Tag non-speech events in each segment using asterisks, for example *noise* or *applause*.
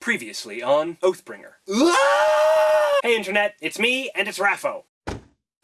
Previously on Oathbringer. Hey internet, it's me, and it's Raffo.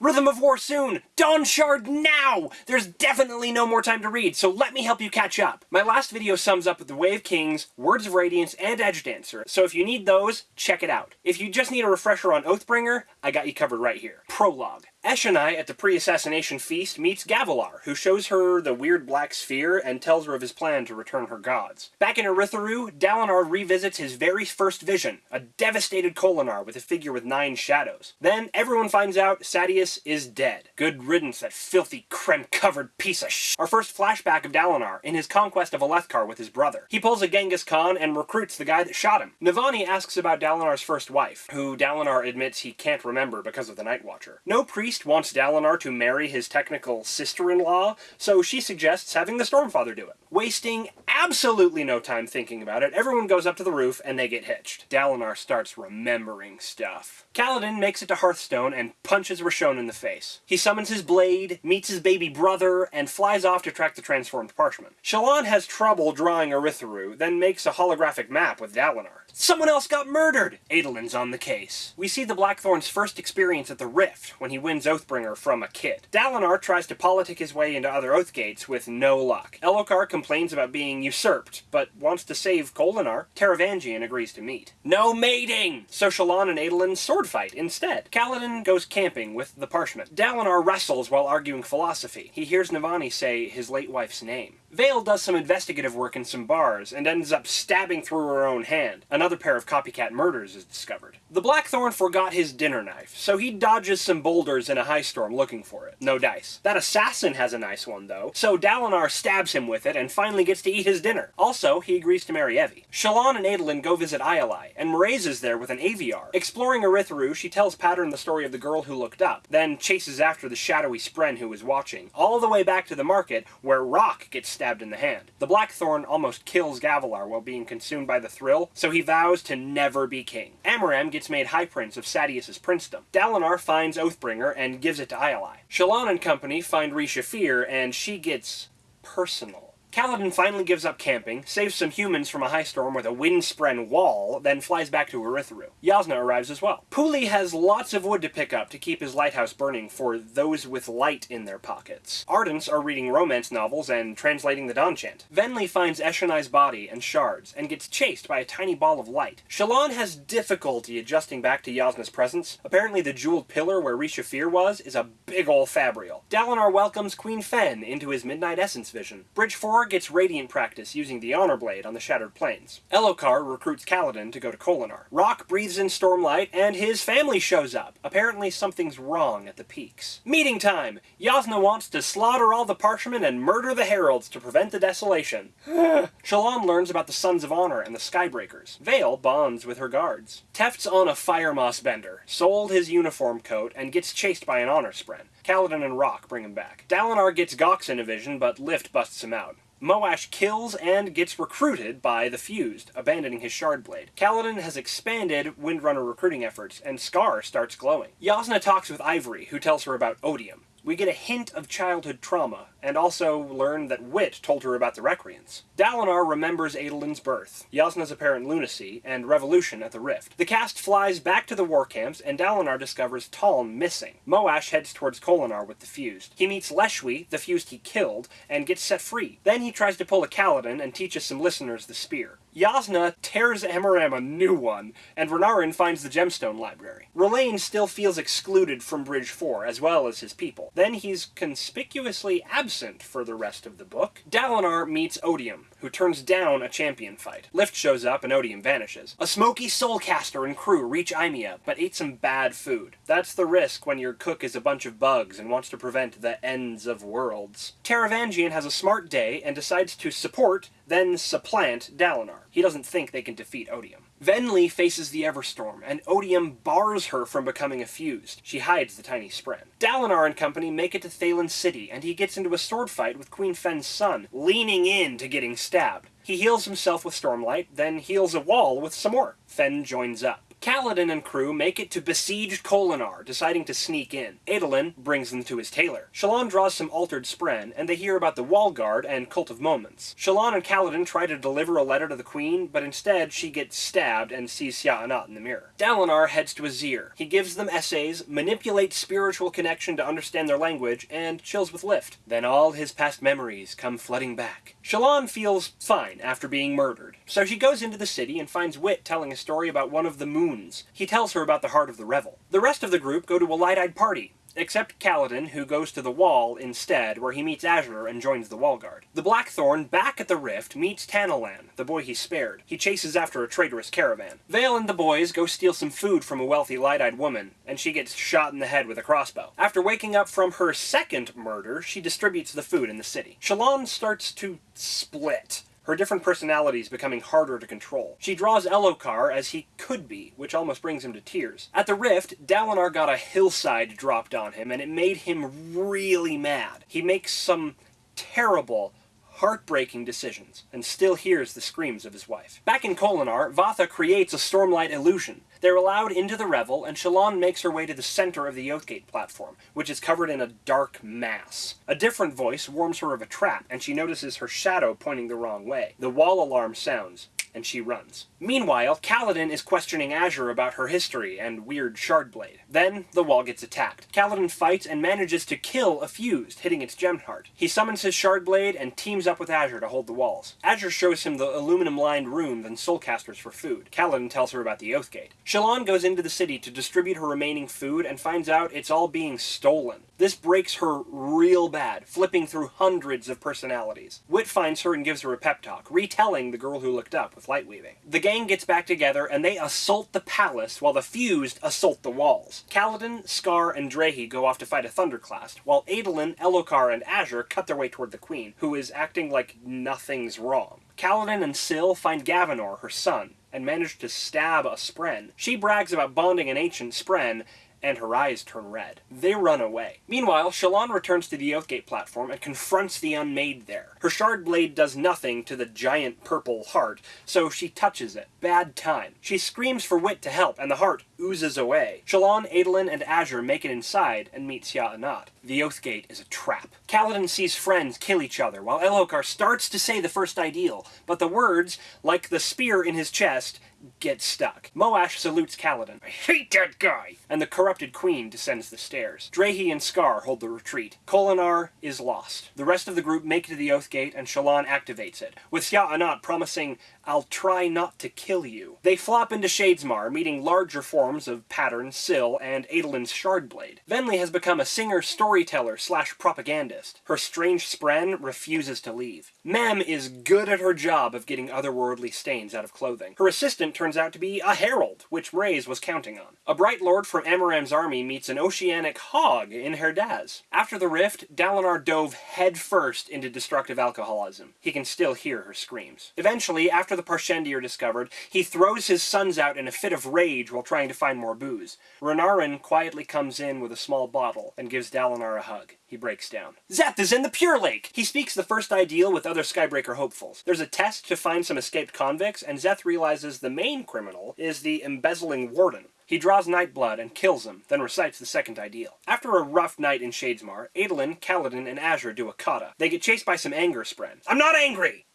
Rhythm of War soon! Dawn Shard now! There's definitely no more time to read, so let me help you catch up. My last video sums up The Way of Kings, Words of Radiance, and Edge Dancer, so if you need those, check it out. If you just need a refresher on Oathbringer, I got you covered right here. Prologue. Eshonai at the pre-assassination feast meets Gavilar, who shows her the weird black sphere and tells her of his plan to return her gods. Back in Urithiru, Dalinar revisits his very first vision, a devastated Kholinar with a figure with nine shadows. Then everyone finds out Sadeas is dead. Good riddance, that filthy, crem-covered piece of sh. Our first flashback of Dalinar in his conquest of Alethkar with his brother. He pulls a Genghis Khan and recruits the guy that shot him. Navani asks about Dalinar's first wife, who Dalinar admits he can't remember because of the Night Watcher. No priest priest wants Dalinar to marry his technical sister-in-law, so she suggests having the Stormfather do it. Wasting absolutely no time thinking about it, everyone goes up to the roof and they get hitched. Dalinar starts remembering stuff. Kaladin makes it to Hearthstone and punches Roshone in the face. He summons his blade, meets his baby brother, and flies off to track the transformed parchment. Shallan has trouble drawing Urithiru, then makes a holographic map with Dalinar. Someone else got murdered! Adolin's on the case. We see the Blackthorn's first experience at the Rift, when he wins Oathbringer from a kid. Dalinar tries to politic his way into other Oathgates with no luck. Elhokar complains about being usurped, but wants to save Kholinar. Taravangian agrees to meet. No mating! So Shallan and Adolin sword fight instead. Kaladin goes camping with the Parchment. Dalinar wrestles while arguing philosophy. He hears Navani say his late wife's name. Veil does some investigative work in some bars, and ends up stabbing through her own hand. Another pair of copycat murders is discovered. The Blackthorn forgot his dinner knife, so he dodges some boulders in a high storm looking for it. No dice. That assassin has a nice one, though, so Dalinar stabs him with it and finally gets to eat his dinner. Also, he agrees to marry Evie. Shallan and Adolin go visit Ialai, and Mraize is there with an Aviar. Exploring Urithiru, she tells Pattern the story of the girl who looked up, then chases after the shadowy Spren who was watching, all the way back to the market, where Rock gets stabbed stabbed in the hand. The Blackthorn almost kills Gavilar while being consumed by the thrill, so he vows to never be king. Amaram gets made High Prince of Sadeas' princedom. Dalinar finds Oathbringer and gives it to Ialai. Shallan and company find Re-Shephir, and she gets personal. Kaladin finally gives up camping, saves some humans from a high storm with a wind-spren wall, then flies back to Urithiru. Jasnah arrives as well. Puuli has lots of wood to pick up to keep his lighthouse burning for those with light in their pockets. Ardents are reading romance novels and translating the Dawn Chant. Venli finds Eshonai's body and shards, and gets chased by a tiny ball of light. Shallan has difficulty adjusting back to Jasnah's presence. Apparently the jeweled pillar where Re-Shephir was is a big ol' fabrial. Dalinar welcomes Queen Fen into his Midnight Essence vision. Bridge 4 gets Radiant practice using the Honor Blade on the Shattered Plains. Elhokar recruits Kaladin to go to Kholinar. Rock breathes in Stormlight, and his family shows up. Apparently something's wrong at the peaks. Meeting time! Yasna wants to slaughter all the Parchment and murder the Heralds to prevent the desolation. *laughs* Shallan learns about the Sons of Honor and the Skybreakers. Veil bonds with her guards. Teft's on a fire moss bender, sold his uniform coat, and gets chased by an Honor Spren. Kaladin and Rock bring him back. Dalinar gets Gawx in a vision, but Lift busts him out. Moash kills and gets recruited by the Fused, abandoning his Shardblade. Kaladin has expanded Windrunner recruiting efforts, and Skar starts glowing. Yasna talks with Ivory, who tells her about Odium. We get a hint of childhood trauma, and also learn that Wit told her about the Recreants. Dalinar remembers Adolin's birth, Yasna's apparent lunacy, and revolution at the Rift. The cast flies back to the war camps, and Dalinar discovers Taln missing. Moash heads towards Kholinar with the Fused. He meets Leshwi, the Fused he killed, and gets set free. Then he tries to pull a Kaladin and teaches some listeners the spear. Jasnah tears Amaram a new one, and Renarin finds the Gemstone Library. Rlain still feels excluded from Bridge 4, as well as his people. Then he's conspicuously absent for the rest of the book. Dalinar meets Odium, who turns down a champion fight. Lift shows up and Odium vanishes. A smoky soulcaster and crew reach Aimia, but ate some bad food. That's the risk when your cook is a bunch of bugs and wants to prevent the ends of worlds. Taravangian has a smart day and decides to support then supplant Dalinar. He doesn't think they can defeat Odium. Venli faces the Everstorm, and Odium bars her from becoming a fused. She hides the tiny Spren. Dalinar and company make it to Thaylen City, and he gets into a sword fight with Queen Fen's son, leaning in to getting stabbed. He heals himself with Stormlight, then heals a wall with some more. Fen joins up. Kaladin and crew make it to besieged Kholinar, deciding to sneak in. Adolin brings them to his tailor. Shallan draws some altered spren, and they hear about the Wall Guard and Cult of Moments. Shallan and Kaladin try to deliver a letter to the Queen, but instead she gets stabbed and sees Sja-anat in the mirror. Dalinar heads to Azir. He gives them essays, manipulates spiritual connection to understand their language, and chills with Lift. Then all his past memories come flooding back. Shallan feels fine after being murdered, so she goes into the city and finds Wit telling a story about one of the moons. He tells her about the Heart of the Revel. The rest of the group go to a light-eyed party, except Kaladin, who goes to the Wall instead, where he meets Azure and joins the Wall Guard. The Blackthorn, back at the Rift, meets Tanalan, the boy he spared. He chases after a traitorous caravan. Veil and the boys go steal some food from a wealthy light-eyed woman, and she gets shot in the head with a crossbow. After waking up from her second murder, she distributes the food in the city. Shallan starts to split her different personalities becoming harder to control. She draws Elhokar as he could be, which almost brings him to tears. At the Rift, Dalinar got a hillside dropped on him, and it made him really mad. He makes some terrible, heartbreaking decisions, and still hears the screams of his wife. Back in Kholinar, Vathah creates a Stormlight illusion. They're allowed into the revel, and Shallan makes her way to the center of the Oathgate platform, which is covered in a dark mass. A different voice warns her of a trap, and she notices her shadow pointing the wrong way. The wall alarm sounds, and she runs. Meanwhile, Kaladin is questioning Azure about her history and weird Shardblade. Then, the wall gets attacked. Kaladin fights and manages to kill a fused, hitting its gem heart. He summons his Shardblade and teams up with Azure to hold the walls. Azure shows him the aluminum-lined rooms and soulcasters for food. Kaladin tells her about the Oathgate. Shallan goes into the city to distribute her remaining food and finds out it's all being stolen. This breaks her real bad, flipping through hundreds of personalities. Wit finds her and gives her a pep talk, retelling The Girl Who Looked Up light weaving. The gang gets back together and they assault the palace while the Fused assault the walls. Kaladin, Skar, and Drehy go off to fight a Thunderclast, while Adolin, Elhokar, and Azure cut their way toward the Queen, who is acting like nothing's wrong. Kaladin and Syl find Gavinor, her son, and manage to stab a Spren. She brags about bonding an ancient Spren, and her eyes turn red. They run away. Meanwhile, Shallan returns to the Oathgate platform and confronts the Unmade there. Her shard blade does nothing to the giant purple heart, so she touches it. Bad time. She screams for Wit to help, and the heart oozes away. Shallan, Adolin, and Azure make it inside and meet Sja-anat. The Oathgate is a trap. Kaladin sees friends kill each other, while Elhokar starts to say the first ideal, but the words, like the spear in his chest, get stuck. Moash salutes Kaladin. I hate that guy! And the corrupted queen descends the stairs. Drehy and Skar hold the retreat. Kholinar is lost. The rest of the group make it to the Oath Gate, and Shallan activates it, with Sja-anat promising, I'll try not to kill you. They flop into Shadesmar, meeting larger forms of Pattern, Syl, and Adolin's Shardblade. Venli has become a singer-storyteller slash propagandist. Her strange spren refuses to leave. Mem is good at her job of getting otherworldly stains out of clothing. Her assistant turns out to be a herald, which Rayze was counting on. A bright lord from Amaram's army meets an oceanic hog in Herdaz. After the rift, Dalinar dove headfirst into destructive alcoholism. He can still hear her screams. Eventually, after the Parshendi are discovered, he throws his sons out in a fit of rage while trying to find more booze. Renarin quietly comes in with a small bottle and gives Dalinar a hug. He breaks down. Szeth is in the Pure Lake! He speaks the first ideal with other Skybreaker hopefuls. There's a test to find some escaped convicts, and Szeth realizes the main criminal is the embezzling warden. He draws Nightblood and kills him, then recites the second ideal. After a rough night in Shadesmar, Adolin, Kaladin, and Azure do a kata. They get chased by some anger spren. I'm not angry!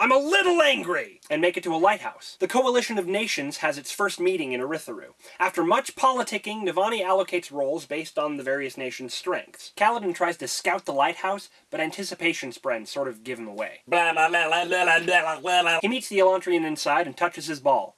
I'm a little angry! And make it to a lighthouse. The Coalition of Nations has its first meeting in Urithiru. After much politicking, Navani allocates roles based on the various nations' strengths. Kaladin tries to scout the lighthouse, but anticipation spren sort of give him away. He meets the Elantrian inside and touches his ball.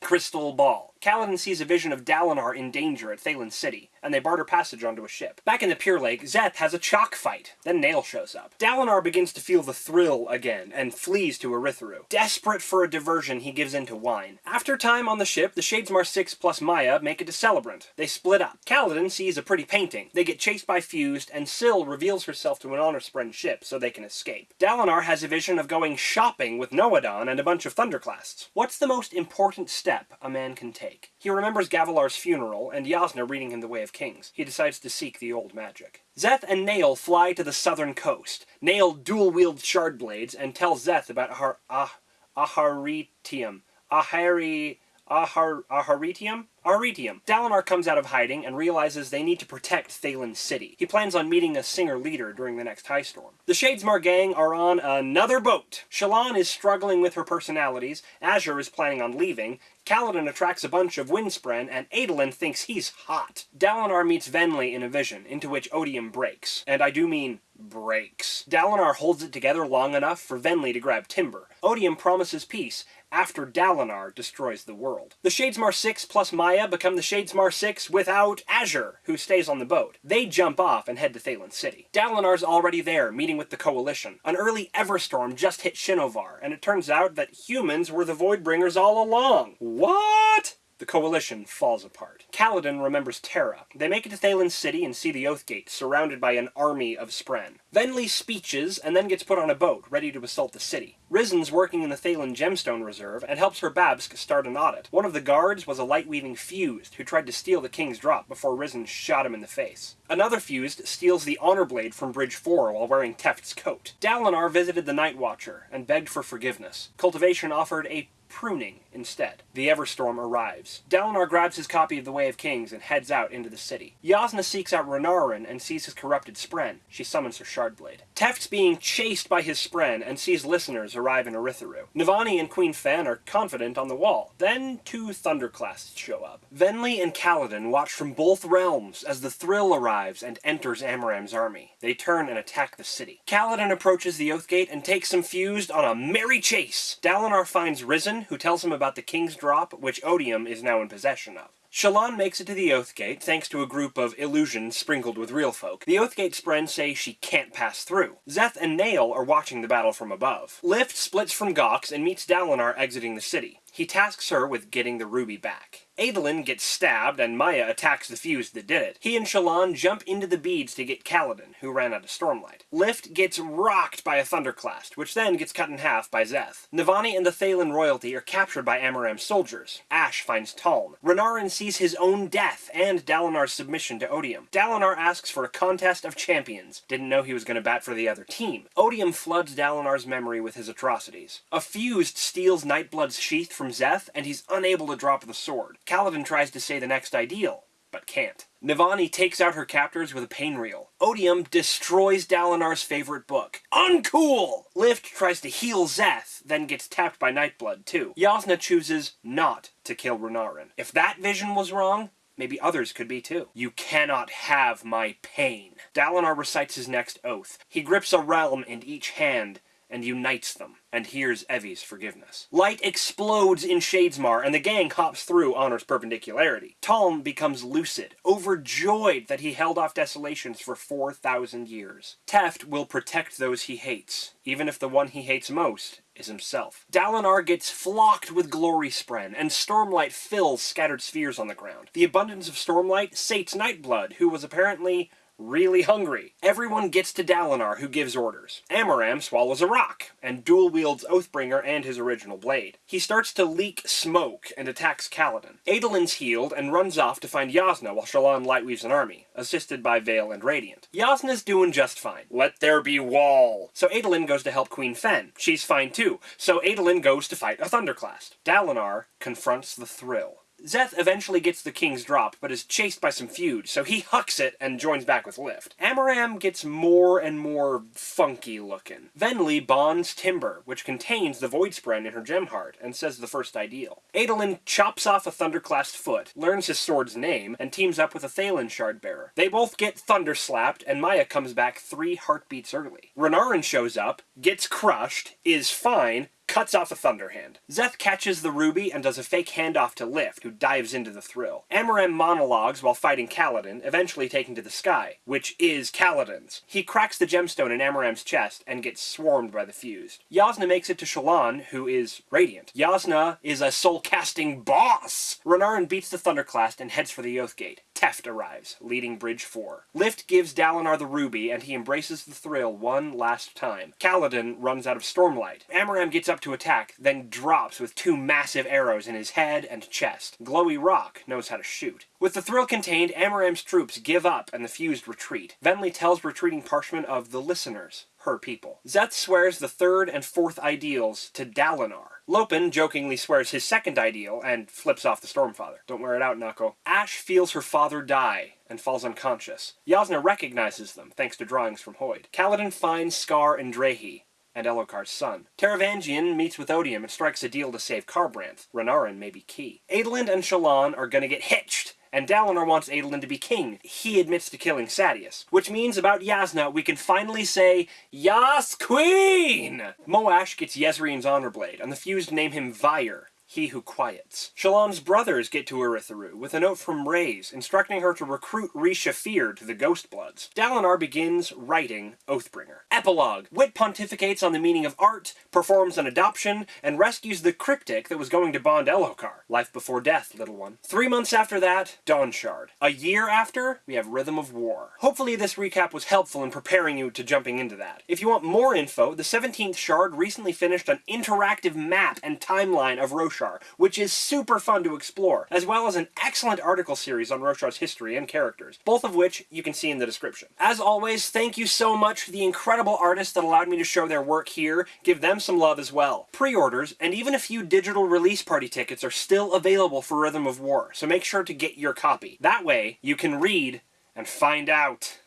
Crystal Ball. Kaladin sees a vision of Dalinar in danger at Thaylen City, and they barter passage onto a ship. Back in the Pure Lake, Szeth has a chalk fight. Then Nale shows up. Dalinar begins to feel the thrill again, and flees to Urithiru. Desperate for a diversion, he gives in to wine. After time on the ship, the Shadesmar 6 plus Maya make it to Celebrant. They split up. Kaladin sees a pretty painting. They get chased by Fused, and Syl reveals herself to an Honor Spren ship so they can escape. Dalinar has a vision of going shopping with Nohadon and a bunch of Thunderclasts. What's the most important step a man can take? He remembers Gavilar's funeral, and Yasna reading him The Way of Kings. He decides to seek the old magic. Szeth and Nale fly to the southern coast. Nale dual-wields shard blades and tells Szeth about Ahar... Ah... Aharietiam. Ahari... Ahar Aharietiam? Dalinar comes out of hiding and realizes they need to protect Thaylen City. He plans on meeting a singer leader during the next high storm. The Shadesmar gang are on another boat. Shallan is struggling with her personalities, Azure is planning on leaving, Kaladin attracts a bunch of Windspren, and Adolin thinks he's hot. Dalinar meets Venli in a vision, into which Odium breaks. And I do mean breaks. Dalinar holds it together long enough for Venli to grab Timbre. Odium promises peace, after Dalinar destroys the world. The Shadesmar 6 plus Maya become the Shadesmar 6 without Azure, who stays on the boat. They jump off and head to Thaylen City. Dalinar's already there, meeting with the Coalition. An early Everstorm just hit Shinovar, and it turns out that humans were the Voidbringers all along. What? The coalition falls apart. Kaladin remembers Tarah. They make it to Thaylen City and see the Oathgate, surrounded by an army of Spren. Venli speeches and then gets put on a boat, ready to assault the city. Rysn's working in the Thaylen Gemstone Reserve and helps her Babsk start an audit. One of the guards was a light-weaving fused who tried to steal the king's drop before Rysn shot him in the face. Another fused steals the honor blade from Bridge 4 while wearing Teft's coat. Dalinar visited the Night Watcher and begged for forgiveness. Cultivation offered a pruning instead. The Everstorm arrives. Dalinar grabs his copy of The Way of Kings and heads out into the city. Yasna seeks out Renarin and sees his corrupted Spren. She summons her Shardblade. Teft's being chased by his Spren and sees listeners arrive in Urithiru. Navani and Queen Fen are confident on the wall. Then two Thunderclasts show up. Venli and Kaladin watch from both realms as the Thrill arrives and enters Amaram's army. They turn and attack the city. Kaladin approaches the Oathgate and takes some fused on a merry chase. Dalinar finds Rysn who tells him about the King's Drop, which Odium is now in possession of. Shallan makes it to the Oathgate, thanks to a group of illusions sprinkled with real folk. The Oathgate Spren say she can't pass through. Szeth and Nale are watching the battle from above. Lift splits from Gawx and meets Dalinar exiting the city. He tasks her with getting the ruby back. Adolin gets stabbed, and Maya attacks the fuse that did it. He and Shallan jump into the beads to get Kaladin, who ran out of Stormlight. Lift gets rocked by a Thunderclast, which then gets cut in half by Szeth. Navani and the Thaylen royalty are captured by Amaram's soldiers. Ash finds Taln. Renarin sees his own death and Dalinar's submission to Odium. Dalinar asks for a contest of champions. Didn't know he was going to bat for the other team. Odium floods Dalinar's memory with his atrocities. A fused steals Nightblood's sheath from Szeth, and he's unable to drop the sword. Kaladin tries to say the next ideal, but can't. Navani takes out her captors with a pain reel. Odium destroys Dalinar's favorite book. Uncool! Lift tries to heal Szeth, then gets tapped by Nightblood too. Jasnah chooses not to kill Renarin. If that vision was wrong, Maybe others could be too. You cannot have my pain. Dalinar recites his next oath. He grips a realm in each hand and unites them and hears Evie's forgiveness. Light explodes in Shadesmar, and the gang hops through Honor's perpendicularity. Tom becomes lucid, overjoyed that he held off desolations for 4,000 years. Teft will protect those he hates, even if the one he hates most is himself. Dalinar gets flocked with glory spren, and Stormlight fills scattered spheres on the ground. The abundance of Stormlight sates Nightblood, who was apparently really hungry. Everyone gets to Dalinar, who gives orders. Amaram swallows a rock, and dual wields Oathbringer and his original blade. He starts to leak smoke and attacks Kaladin. Adolin's healed and runs off to find Yasna while Shallan lightweaves an army, assisted by Veil and Radiant. Yasna's doing just fine. Let there be wall! So Adolin goes to help Queen Fen. She's fine too, so Adolin goes to fight a Thunderclast. Dalinar confronts the Thrill. Szeth eventually gets the king's drop, but is chased by some feud, so he hucks it and joins back with Lift. Amaram gets more and more funky looking. Venli bonds Timbre, which contains the Void Spren in her gem heart, and says the first ideal. Adolin chops off a Thunderclast foot, learns his sword's name, and teams up with a Thaylen shard bearer. They both get thunder slapped, and Maya comes back three heartbeats early. Renarin shows up, gets crushed, is fine, cuts off a Thunderhand. Szeth catches the ruby and does a fake handoff to Lift, who dives into the thrill. Amaram monologues while fighting Kaladin, eventually taken to the sky, which is Kaladin's. He cracks the gemstone in Amaram's chest and gets swarmed by the fused. Yasna makes it to Shallan, who is radiant. Yasna is a soul-casting boss! Renarin beats the Thunderclast and heads for the Oathgate. Teft arrives, leading Bridge 4. Lift gives Dalinar the ruby, and he embraces the thrill one last time. Kaladin runs out of Stormlight. Amaram gets up to attack, then drops with two massive arrows in his head and chest. Glowy Rock knows how to shoot. With the thrill contained, Amaram's troops give up and the fused retreat. Venli tells retreating Parchment of the listeners, her people. Szeth swears the third and fourth ideals to Dalinar, Lopen jokingly swears his second ideal and flips off the Stormfather. Don't wear it out, Knuckle. Ash feels her father die and falls unconscious. Jasnah recognizes them, thanks to drawings from Hoid. Kaladin finds Skar and Drehy, and Elhokar's son. Taravangian meets with Odium and strikes a deal to save Kharbranth. Renarin may be key. Adolin and Shallan are gonna get hitched and Dalinar wants Adolin to be king. He admits to killing Sadeas. Which means about Yasna, we can finally say, Yas Queen! Moash gets Jezrien's Honor Blade, and the fused name him Vyre he who quiets. Shallan's brothers get to Urithiru with a note from Rayse instructing her to recruit Risha Fear to the Ghost Bloods. Dalinar begins writing Oathbringer. Epilogue. Wit pontificates on the meaning of art, performs an adoption, and rescues the cryptic that was going to bond Elhokar. Life before death, little one. Three months after that, Dawnshard. A year after, we have Rhythm of War. Hopefully this recap was helpful in preparing you to jumping into that. If you want more info, the 17th Shard recently finished an interactive map and timeline of Roshar Roshar, which is super fun to explore, as well as an excellent article series on Roshar's history and characters, both of which you can see in the description. As always, thank you so much for the incredible artists that allowed me to show their work here. Give them some love as well. Pre-orders, and even a few digital release party tickets are still available for Rhythm of War, so make sure to get your copy. That way, you can read and find out.